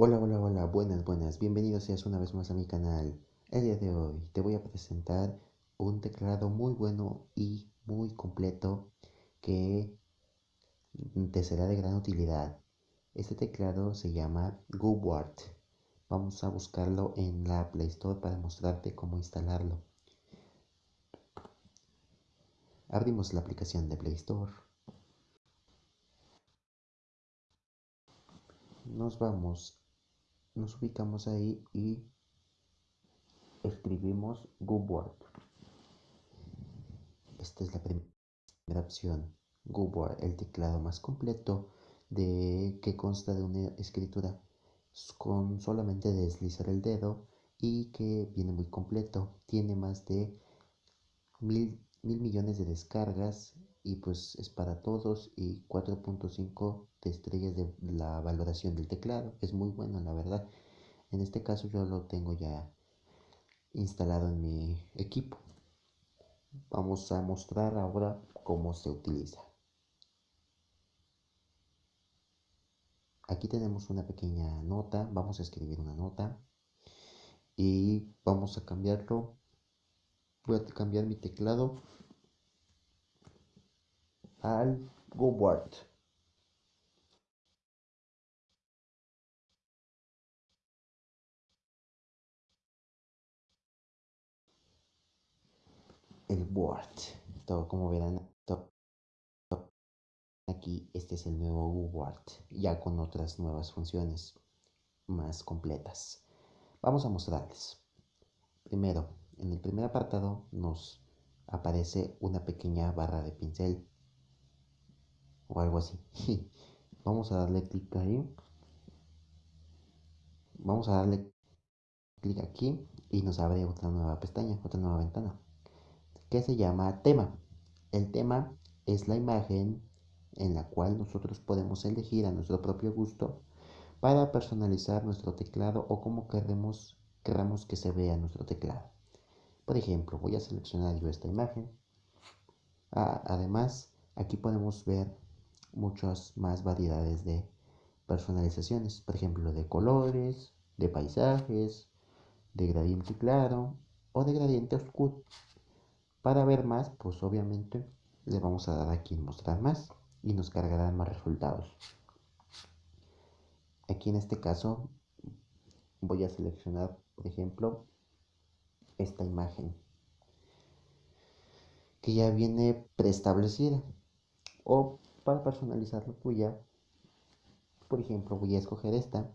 Hola, hola, hola, buenas, buenas, bienvenidos seas una vez más a mi canal. El día de hoy te voy a presentar un teclado muy bueno y muy completo que te será de gran utilidad. Este teclado se llama GoWard. Vamos a buscarlo en la Play Store para mostrarte cómo instalarlo. Abrimos la aplicación de Play Store. Nos vamos nos ubicamos ahí y escribimos GoWord. Esta es la primera opción. GoWord, el teclado más completo de que consta de una escritura con solamente deslizar el dedo y que viene muy completo. Tiene más de mil millones de descargas y pues es para todos y 4.5 de estrellas de la valoración del teclado. Es muy bueno la verdad. En este caso yo lo tengo ya instalado en mi equipo. Vamos a mostrar ahora cómo se utiliza. Aquí tenemos una pequeña nota, vamos a escribir una nota y vamos a cambiarlo. Voy a cambiar mi teclado al GoWord. El Word. Todo como verán aquí, este es el nuevo Word, ya con otras nuevas funciones más completas. Vamos a mostrarles. Primero, en el primer apartado nos aparece una pequeña barra de pincel o algo así. Vamos a darle clic ahí. Vamos a darle clic aquí y nos abre otra nueva pestaña, otra nueva ventana que se llama tema. El tema es la imagen en la cual nosotros podemos elegir a nuestro propio gusto para personalizar nuestro teclado o como queremos, queramos que se vea nuestro teclado. Por ejemplo, voy a seleccionar yo esta imagen. Ah, además, aquí podemos ver muchas más variedades de personalizaciones, por ejemplo, de colores, de paisajes, de gradiente claro o de gradiente oscuro. Para ver más, pues obviamente le vamos a dar aquí en mostrar más y nos cargarán más resultados. Aquí en este caso voy a seleccionar, por ejemplo, esta imagen que ya viene preestablecida o para personalizar la tuya por ejemplo voy a escoger esta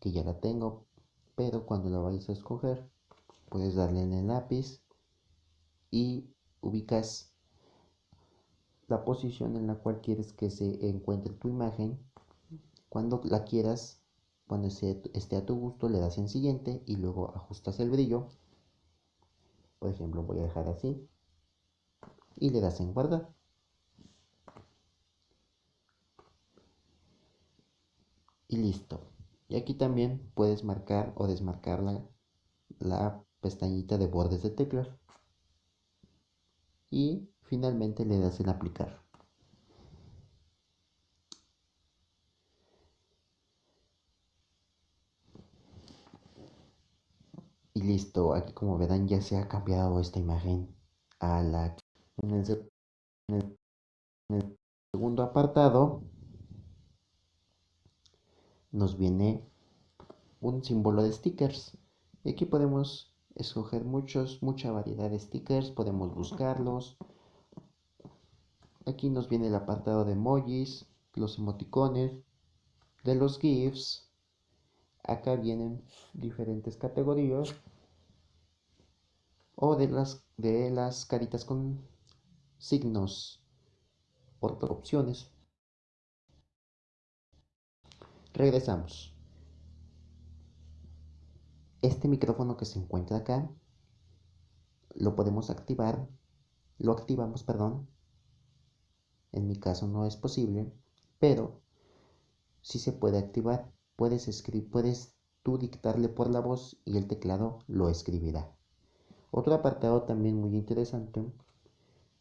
que ya la tengo pero cuando la vayas a escoger puedes darle en el lápiz y ubicas la posición en la cual quieres que se encuentre tu imagen. Cuando la quieras, cuando esté a tu gusto, le das en siguiente y luego ajustas el brillo. Por ejemplo, voy a dejar así y le das en guardar. Y listo. Y aquí también puedes marcar o desmarcar la, la pestañita de bordes de teclas y finalmente le das en aplicar. Y listo, aquí como verán ya se ha cambiado esta imagen a la... En en el segundo apartado nos viene un símbolo de stickers. Y aquí podemos escoger muchos, mucha variedad de stickers, podemos buscarlos. Aquí nos viene el apartado de emojis, los emoticones, de los GIFs. Acá vienen diferentes categorías o de las, de las caritas con signos por opciones. Regresamos. Este micrófono que se encuentra acá lo podemos activar lo activamos perdón. En mi caso no es posible pero si se puede activar. Puedes escribir puedes tú dictarle por la voz y el teclado lo escribirá. Otro apartado también muy interesante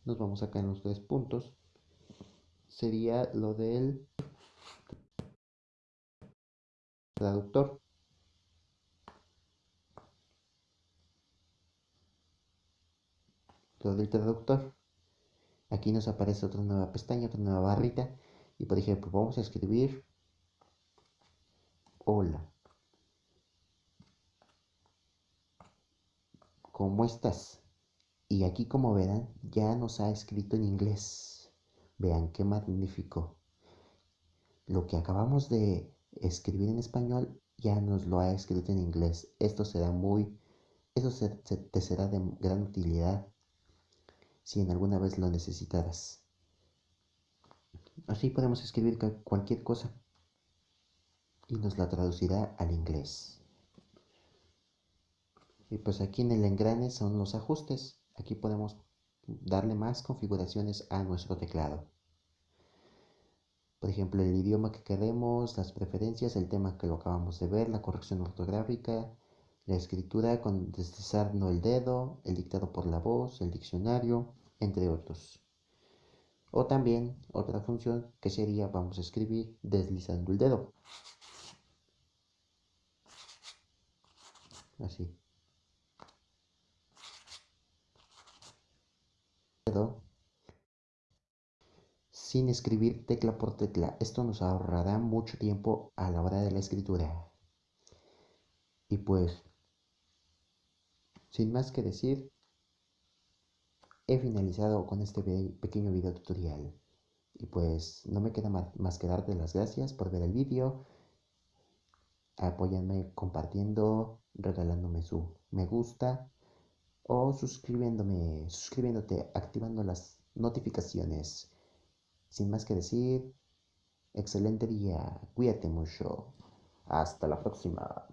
nos vamos acá en los tres puntos sería lo del traductor. Todo el traductor. Aquí nos aparece otra nueva pestaña, otra nueva barrita. Y por ejemplo, vamos a escribir hola. ¿Cómo estás? Y aquí como verán, ya nos ha escrito en inglés. Vean qué magnífico. Lo que acabamos de escribir en español ya nos lo ha escrito en inglés. Esto será muy, eso te será de gran utilidad si en alguna vez lo necesitaras. Así podemos escribir cualquier cosa y nos la traducirá al inglés. Y pues aquí en el engrane son los ajustes. Aquí podemos darle más configuraciones a nuestro teclado. Por ejemplo, el idioma que queremos, las preferencias, el tema que lo acabamos de ver, la corrección ortográfica, la escritura con deslizando el dedo, el dictado por la voz, el diccionario, entre otros. O también otra función que sería vamos a escribir deslizando el dedo. Así. Sin escribir tecla por tecla. Esto nos ahorrará mucho tiempo a la hora de la escritura. Y pues, sin más que decir, he finalizado con este pequeño video tutorial. Y pues no me queda más que darte las gracias por ver el vídeo. Apóyanme compartiendo, regalándome su me gusta o suscribiéndome, suscribiéndote, activando las notificaciones. Sin más que decir, excelente día, cuídate mucho. Hasta la próxima.